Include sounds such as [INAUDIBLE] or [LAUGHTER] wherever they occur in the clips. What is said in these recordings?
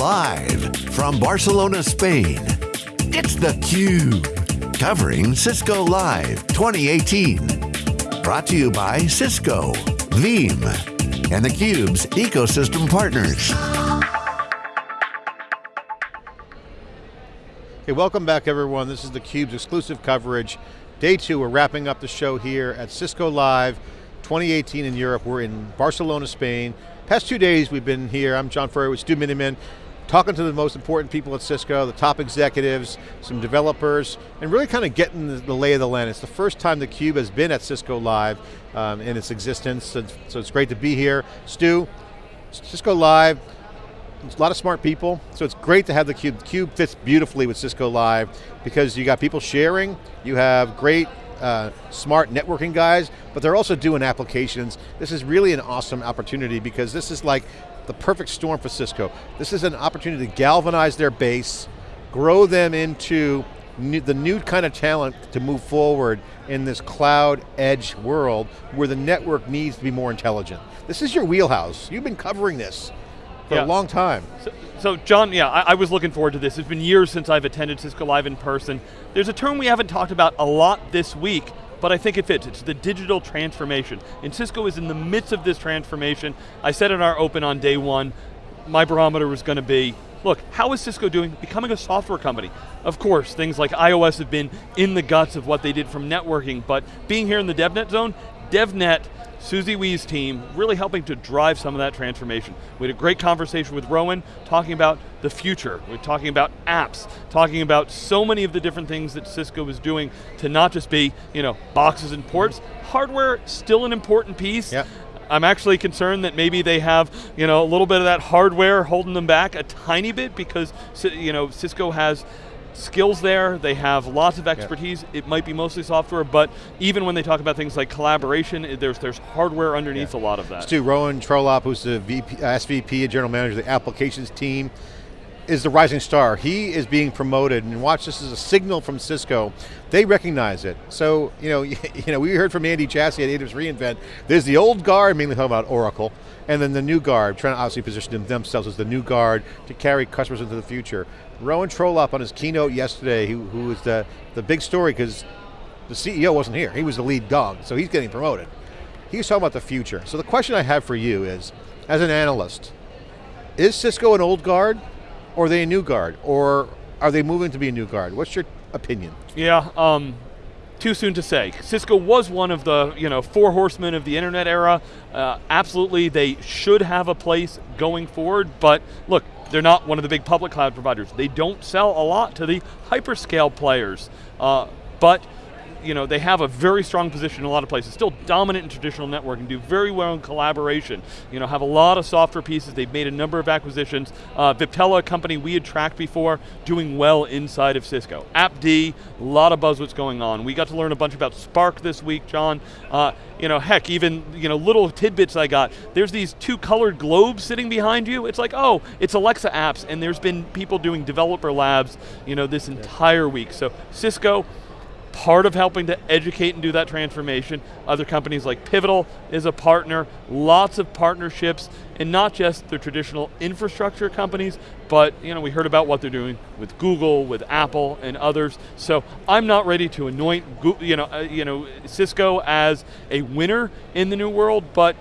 Live from Barcelona, Spain, it's theCUBE. Covering Cisco Live 2018. Brought to you by Cisco, Veeam, and theCUBE's ecosystem partners. Hey, welcome back everyone. This is theCUBE's exclusive coverage. Day two, we're wrapping up the show here at Cisco Live 2018 in Europe. We're in Barcelona, Spain. Past two days we've been here. I'm John Furrier with Stu Miniman, talking to the most important people at Cisco, the top executives, some developers, and really kind of getting the, lay of the land. It's the first time theCUBE has been at Cisco Live um, in its existence, so, so it's great to be here. Stu, Cisco Live, a lot of smart people, so it's great to have the Cube. The Cube fits beautifully with Cisco Live because you got people sharing, you have great uh, smart networking guys, but they're also doing applications. This is really an awesome opportunity because this is like the perfect storm for Cisco. This is an opportunity to galvanize their base, grow them into new, the new kind of talent to move forward in this cloud edge world where the network needs to be more intelligent. This is your wheelhouse. You've been covering this for yeah. a long time. So, so John, yeah, I, I, was looking forward to this. It's been years since I've attended Cisco Live in person. There's a term we haven't talked about a lot this week, but I think it fits. It's the digital transformation. And Cisco is in the midst of this transformation. I said in our open on day one, my barometer was going to be, look, how is Cisco doing becoming a software company? Of course, things like IOS have been in the guts of what they did from networking, but being here in the DevNet zone, DevNet Susie Wee's team really helping to drive some of that transformation. We had a great conversation with Rowan talking about the future. We're talking about apps, talking about so many of the different things that Cisco is doing to not just be, you know, boxes and ports. Hardware, still an important piece. Yep. I'm actually concerned that maybe they have, you know, a little bit of that hardware holding them back a tiny bit because, you know, Cisco has skills there, they have lots of expertise, it might be mostly software, but even when they talk about things like collaboration, there's, there's hardware underneath yeah. a lot of that. Stu, Rowan Trollope, who's the VP, SVP and General Manager of the applications team, is the rising star. He is being promoted, and watch this as a signal from Cisco. They recognize it. So, you know, [LAUGHS] you know, we heard from Andy Jassy at AWS reInvent, there's the old guard, mainly talking about Oracle, and then the new guard, trying to obviously position themselves as the new guard to carry customers into the future. Rowan Trollope on his keynote yesterday, who, who was the, the big story because the CEO wasn't here, he was the lead dog, so he's getting promoted. He was talking about the future. So the question I have for you is, as an analyst, is Cisco an old guard, or are they a new guard, or are they moving to be a new guard? What's your opinion? Yeah, um, too soon to say. Cisco was one of the you know four horsemen of the internet era. Uh, absolutely, they should have a place going forward, but look, they're not one of the big public cloud providers. They don't sell a lot to the hyperscale players, uh, but you know, they have a very strong position in a lot of places, still dominant in traditional networking, and do very well in collaboration, you know, have a lot of software pieces, they've made a number of acquisitions. Uh, Viptela, a company we had tracked before, doing well inside of Cisco. AppD, a lot of buzzwords going on. We got to learn a bunch about Spark this week, John. Uh, you know, heck, even you know, little tidbits I got. There's these two colored globes sitting behind you. It's like, oh, it's Alexa apps, and there's been people doing developer labs, you know, this entire week. So Cisco, part of helping to educate and do that transformation. Other companies like Pivotal is a partner, lots of partnerships, and not just the traditional infrastructure companies, but you know, we heard about what they're doing with Google, with Apple, and others. So I'm not ready to anoint you know, uh, you know, Cisco as a winner in the new world, but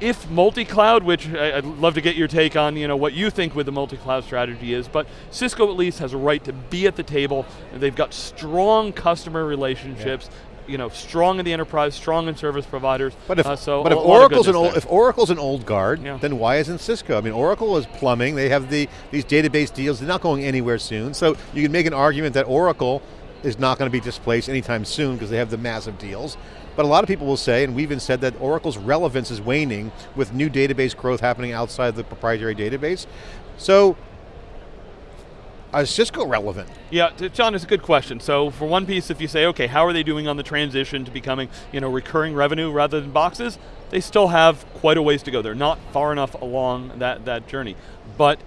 if multi-cloud, which I'd love to get your take on you know, what you think with the multi-cloud strategy is, but Cisco at least has a right to be at the table, and they've got strong customer relationships, yeah. you know, strong in the enterprise, strong in service providers. But if, uh, so but if Oracle's an old, if Oracle's an old guard, yeah. then why isn't Cisco? I mean, Oracle is plumbing. They have the these database deals. They're not going anywhere soon. So you can make an argument that Oracle is not going to be displaced anytime soon because they have the massive deals. But a lot of people will say, and we've even said that Oracle's relevance is waning with new database growth happening outside the proprietary database. So, is Cisco relevant? Yeah, John, it's a good question. So for one piece, if you say, okay, how are they doing on the transition to becoming you know, recurring revenue rather than boxes, they still have quite a ways to go. They're not far enough along that, that journey. But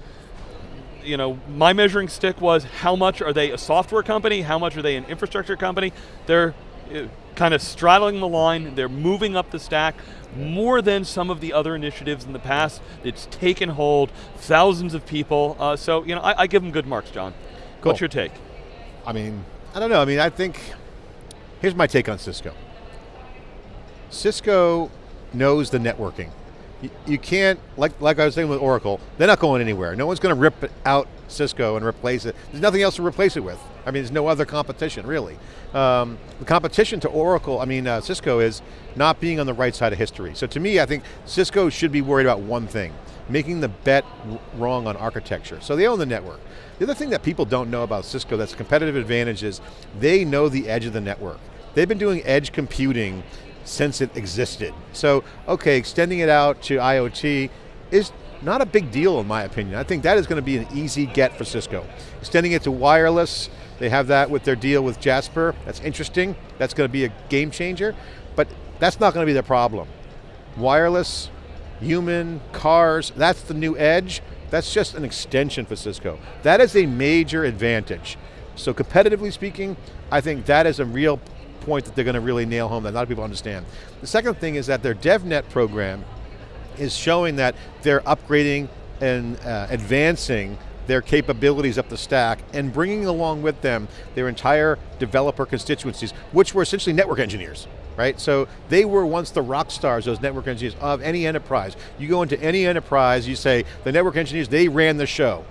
you know, my measuring stick was how much are they a software company, how much are they an infrastructure company? They're eh, kind of straddling the line, they're moving up the stack more than some of the other initiatives in the past. It's taken hold, thousands of people. Uh, so, you know, I, I, give them good marks, John. Cool. What's your take? I mean, I don't know. I mean, I think, here's my take on Cisco. Cisco knows the networking. You, can't, like, like I was saying with Oracle, they're not going anywhere. No one's going to rip out Cisco and replace it. There's nothing else to replace it with. I mean, there's no other competition, really. Um, the competition to Oracle, I mean, uh, Cisco is not being on the right side of history. So to me, I think Cisco should be worried about one thing, making the bet wrong on architecture. So they own the network. The other thing that people don't know about Cisco that's competitive advantage is they know the edge of the network. They've been doing edge computing since it existed. So, okay, extending it out to IoT is not a big deal in my opinion. I think that is going to be an easy get for Cisco. Extending it to wireless, they have that with their deal with Jasper. That's interesting. That's going to be a game changer, but that's not going to be the problem. Wireless, human, cars, that's the new edge. That's just an extension for Cisco. That is a major advantage. So competitively speaking, I think that is a real point that they're going to really nail home that a lot of people understand. The second thing is that their DevNet program is showing that they're upgrading and uh, advancing their capabilities up the stack and bringing along with them their entire developer constituencies, which were essentially network engineers right? So they were once the rock stars, those network engineers of any enterprise. You go into any enterprise, you say, the network engineers, they ran the show.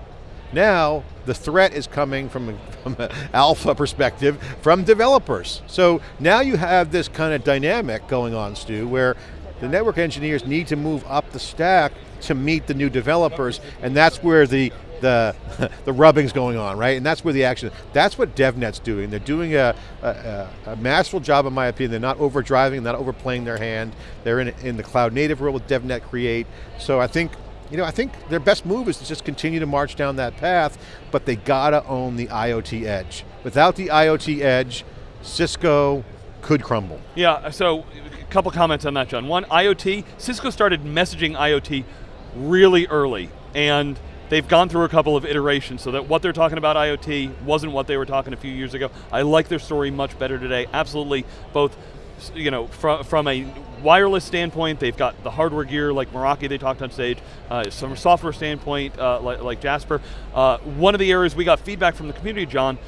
Now, the threat is coming from, [LAUGHS] from an alpha perspective from developers. So now you have this kind of dynamic going on, Stu, where the network engineers need to move up the stack to meet the new developers, and that's where the the, [LAUGHS] the rubbing's going on, right? And that's where the action, that's what DevNet's doing. They're doing a, a, a masterful job in my opinion. They're not overdriving, not overplaying their hand. They're in, in the cloud native world with DevNet Create. So I think, you know, I think their best move is to just continue to march down that path, but they got to own the IoT edge. Without the IoT edge, Cisco could crumble. Yeah, so a couple comments on that, John. One, IoT, Cisco started messaging IoT really early, and they've gone through a couple of iterations so that what they're talking about IoT wasn't what they were talking a few years ago. I like their story much better today. Absolutely, both you know, from, from a wireless standpoint, they've got the hardware gear like Meraki they talked on stage, uh, from a software standpoint, uh, like, like, Jasper. Uh, one of the areas we got feedback from the community, John,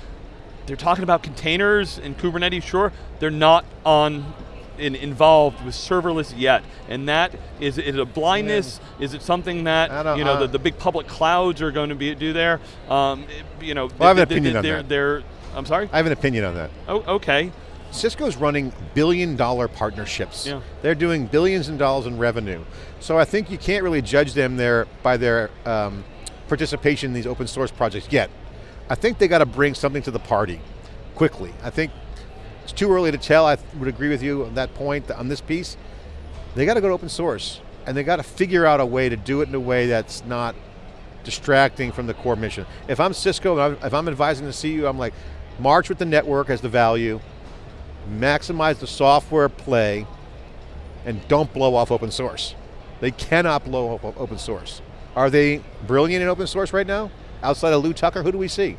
they're talking about containers and Kubernetes, sure, they're not on in, involved with serverless yet, and that is, is it a blindness? Yeah. Is it something that you know the, the, big public clouds are going to be do there? Um, you know, well, I have an opinion on that. They're, I'm sorry. I have an opinion on that. Oh, okay. Cisco's running billion dollar partnerships. Yeah. They're doing billions and dollars in revenue. So I think you can't really judge them there by their um, participation in these open source projects yet. I think they got to bring something to the party quickly. I think it's too early to tell, I would agree with you on that point, on this piece. They got to go to open source, and they got to figure out a way to do it in a way that's not distracting from the core mission. If I'm Cisco, if I'm advising the CEO, I'm like, march with the network as the value, maximize the software play, and don't blow off open source. They cannot blow off open source. Are they brilliant in open source right now? Outside of Lew Tucker, who do we see?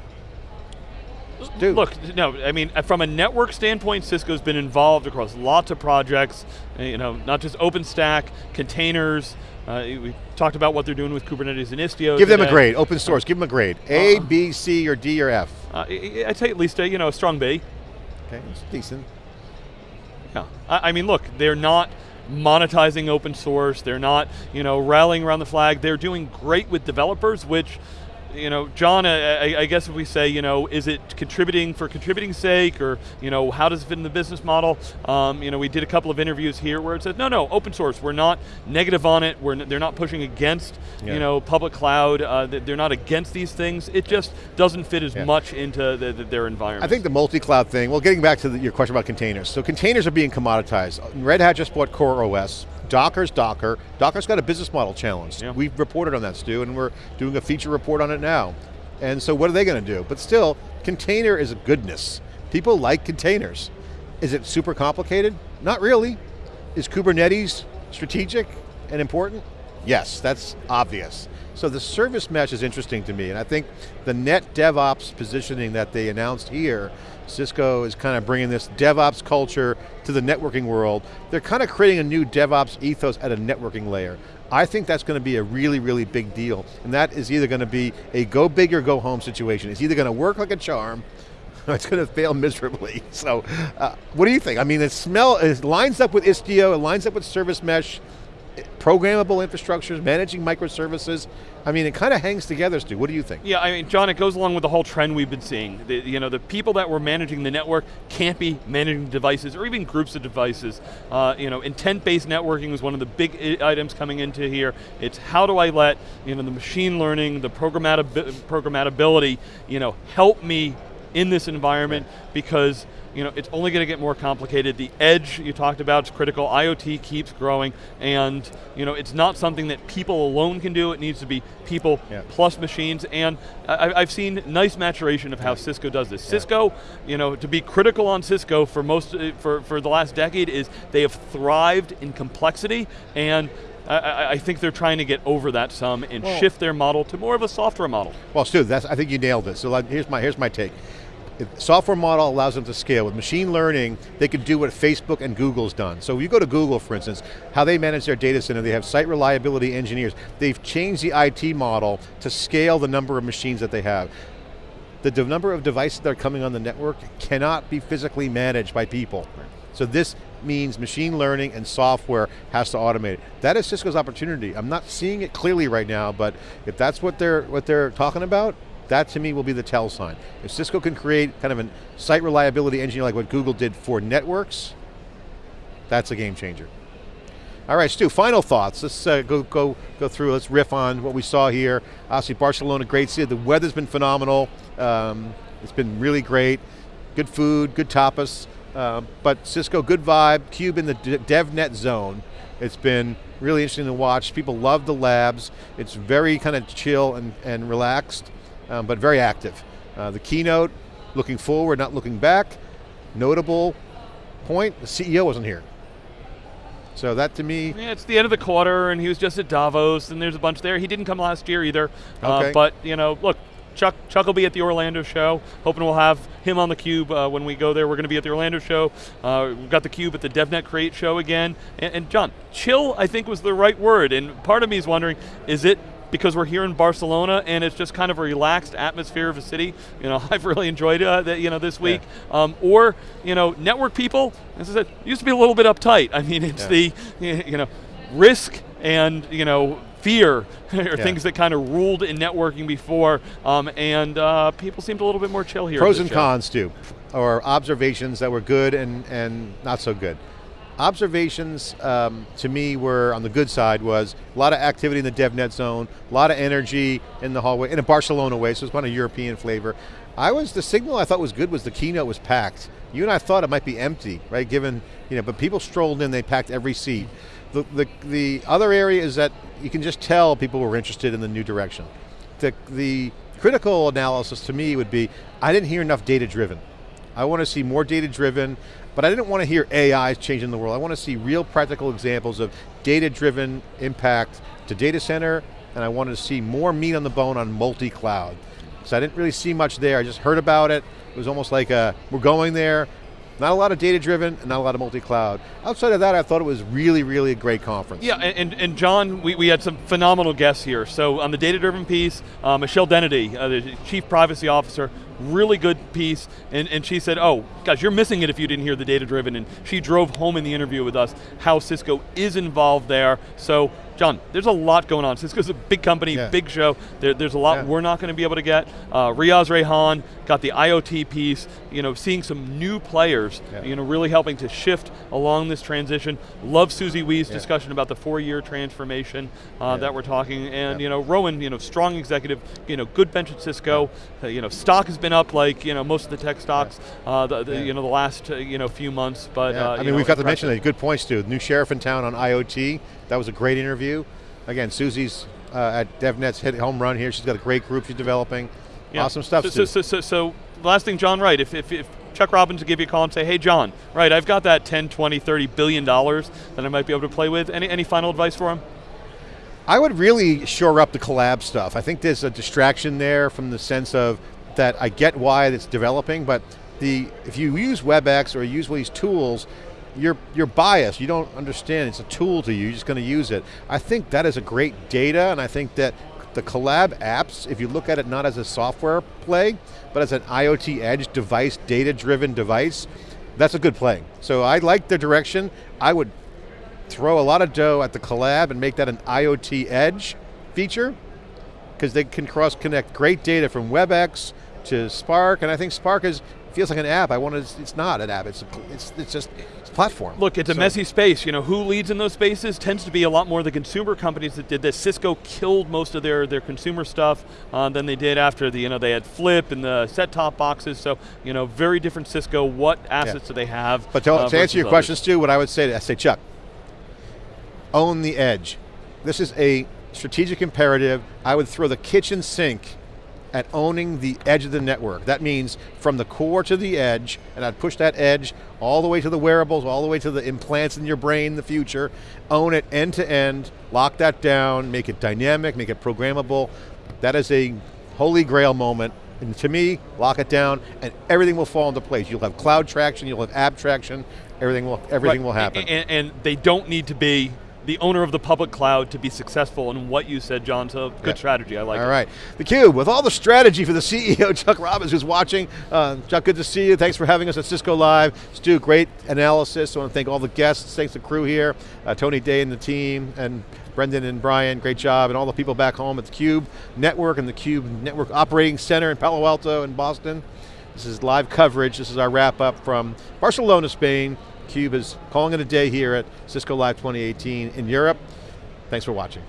Dude. Look, no, I mean, from a network standpoint, Cisco's been involved across lots of projects, uh, you know, not just OpenStack, containers, uh, we talked about what they're doing with Kubernetes and Istio. Give today. them a grade, open source, give them a grade. A, uh, B, C, or D, or F? Uh, I'd say at least a, you know, a strong B. Okay, it's decent. Yeah, I, I mean, look, they're not monetizing open source, they're not, you know, rallying around the flag, they're doing great with developers, which you know, John, I, I, guess if we say, you know, is it contributing for contributing sake, or you know, how does it fit in the business model? Um, you know, we did a couple of interviews here where it said, no, no, open source. We're not negative on it. We're they're not pushing against, yeah. you know, public cloud. Uh, they're not against these things. It just doesn't fit as yeah. much into the, the, their environment. I think the multi-cloud thing. Well, getting back to the, your question about containers. So containers are being commoditized. Red Hat just bought CoreOS. Docker's Docker. Docker's got a business model challenge. Yeah. We've reported on that, Stu, and we're doing a feature report on it now. And so what are they going to do? But still, container is a goodness. People like containers. Is it super complicated? Not really. Is Kubernetes strategic and important? Yes, that's obvious. So the service mesh is interesting to me, and I think the net DevOps positioning that they announced here, Cisco is kind of bringing this DevOps culture to the networking world. They're kind of creating a new DevOps ethos at a networking layer. I think that's going to be a really, really big deal. And that is either going to be a go big or go home situation. It's either going to work like a charm, [LAUGHS] or it's going to fail miserably. [LAUGHS] So, uh, what do you think? I mean, it smell it lines up with Istio, it lines up with Service Mesh, programmable infrastructures, managing microservices. I mean, it kind of hangs together, Stu. What do you think? Yeah, I mean, John, it goes along with the whole trend we've been seeing. The, you know, the people that were managing the network can't be managing devices or even groups of devices. Uh, you know, intent-based networking is one of the big items coming into here. It's how do I let you know the machine learning, the programmability, you know, help me in this environment because you know, it's only going to get more complicated. The edge you talked about is critical. IoT keeps growing, and you know, it's not something that people alone can do. It needs to be people yeah. plus machines. And I, have seen nice maturation of how Cisco does this. Yeah. Cisco, you know, to be critical on Cisco for most uh, for for the last decade is they have thrived in complexity and I, I, think they're trying to get over that some and well, shift their model to more of a software model. Well, Stu, that's, I think you nailed it. So here's my, here's my take software model allows them to scale. With machine learning, they can do what Facebook and Google's done. So you go to Google, for instance, how they manage their data center, they have site reliability engineers. They've changed the IT model to scale the number of machines that they have. The number of devices that are coming on the network cannot be physically managed by people. So this means machine learning and software has to automate it. That is Cisco's opportunity. I'm not seeing it clearly right now, but if that's what they're, what they're talking about, that to me will be the tell sign. If Cisco can create kind of a site reliability engineer like what Google did for networks, that's a game changer. All right, Stu, final thoughts. Let's uh, go, go, go through, let's riff on what we saw here. Obviously Barcelona, great city. The weather's been phenomenal. Um, it's been really great. Good food, good tapas. Uh, but Cisco, good vibe. Cube in the DevNet zone. It's been really interesting to watch. People love the labs. It's very kind of chill and, and relaxed um, but very active. Uh, the keynote, looking forward, not looking back. Notable point, the CEO wasn't here. So that to me... Yeah, it's the end of the quarter and he was just at Davos and there's a bunch there. He didn't come last year either. Uh, okay. Uh, but, you know, look, Chuck, Chuck will be at the Orlando show. Hoping we'll have him on the Cube uh, when we go there. We're going to be at the Orlando show. Uh, we've got the Cube at the DevNet Create show again. And, and John, chill I think was the right word. And part of me is wondering, is it because we're here in Barcelona and it's just kind of a relaxed atmosphere of a city. You know, [LAUGHS] I've really enjoyed uh, that, you know, this week. Yeah. Um, or, you know, network people, as I said, used to be a little bit uptight. I mean, it's yeah. the, [LAUGHS] you know, risk and, you know, fear [LAUGHS] are yeah. things that kind of ruled in networking before, um, and uh, people seemed a little bit more chill here. Pros and show. cons too, or observations that were good and, and not so good observations um, to me were on the good side was a lot of activity in the DevNet zone, a lot of energy in the hallway, in a Barcelona way, so it's kind of European flavor. I was, the signal I thought was good was the keynote was packed. You and I thought it might be empty, right, given, you know, but people strolled in, they packed every seat. The, the, the other area is that you can just tell people were interested in the new direction. The, the critical analysis to me would be, I didn't hear enough data driven. I want to see more data driven. But I didn't want to hear AI changing the world. I want to see real practical examples of data-driven impact to data center, and I wanted to see more meat on the bone on multi-cloud. So I didn't really see much there, I just heard about it. It was almost like, a, we're going there, not a lot of data driven, and not a lot of multi-cloud. Outside of that, I thought it was really, really a great conference. Yeah, and, and John, we, we had some phenomenal guests here. So on the data driven piece, uh, Michelle Dennedy, uh, the Chief Privacy Officer, really good piece, and, and she said, oh, gosh, you're missing it if you didn't hear the data driven, and she drove home in the interview with us how Cisco is involved there. So John, there's a lot going on. Cisco's a big company, yeah. big show. There, there's a lot yeah. we're not going to be able to get. Uh, Riaz Rayhan got the IoT piece, you know, seeing some new players, yeah. you know, really helping to shift along this transition. Love Susie Wee's discussion about the four-year transformation uh, that we're talking, and you know, Rowan, you know, strong executive, you know, good bench at Cisco. Uh, you know, stock has been up like you know most of the tech stocks, uh, the, the you know the last uh, you know few months. But uh, I mean, know, we've got to mention that. Good points too. New sheriff in town on IoT. That was a great interview. Again, Susie's uh, at DevNet's hit home run here. She's got a great group she's developing. Yeah. Awesome stuff, so, so, so, so, so, last thing, John Wright, if, if, if Chuck Robbins to give you a call and say, hey John, right, I've got that 10, 20, 30 billion dollars that I might be able to play with. Any, any final advice for him? I would really shore up the collab stuff. I think there's a distraction there from the sense of that I get why it's developing, but the if you use WebEx or use these tools, you're, you're biased, you don't understand, it's a tool to you, you're just going to use it. I think that is a great data, and I think that the collab apps, if you look at it not as a software play, but as an IoT edge device, data-driven device, that's a good play. So I like the direction. I would throw a lot of dough at the collab and make that an IoT edge feature, because they can cross-connect great data from WebEx to Spark, and I think Spark is feels like an app. I want to, it's not an app, it's, a, it's, it's just it's a platform. Look, it's so. a messy space. You know, who leads in those spaces tends to be a lot more the consumer companies that did this. Cisco killed most of their, their consumer stuff uh, than they did after the, you know, they had Flip and the set-top boxes, so, you know, very different Cisco. What assets yeah. do they have? But to, uh, to answer your others? questions, Stu, what I would say, I say, Chuck, own the edge. This is a strategic imperative. I would throw the kitchen sink at owning the edge of the network. That means from the core to the edge, and I'd push that edge all the way to the wearables, all the way to the implants in your brain in the future, own it end to end, lock that down, make it dynamic, make it programmable. That is a holy grail moment and to me, lock it down, and everything will fall into place. You'll have cloud traction, you'll have app traction, everything will everything right. will happen. And, and, they don't need to be the owner of the public cloud to be successful in what you said, John, so good yeah. strategy, I like all it. All right, theCUBE, with all the strategy for the [LAUGHS] CEO, Chuck Robbins, who's watching. Uh, Chuck, good to see you. Thanks for having us at Cisco Live. Stu, great analysis. I want to thank all the guests, thanks to the crew here, uh, Tony Day and the team, and Brendan and Brian, great job, and all the people back home at the Cube Network and the Cube Network Operating Center in Palo Alto and Boston. This is live coverage. This is our wrap up from Barcelona, Spain. CUBE is calling it a day here at Cisco Live 2018 in Europe. Thanks for watching.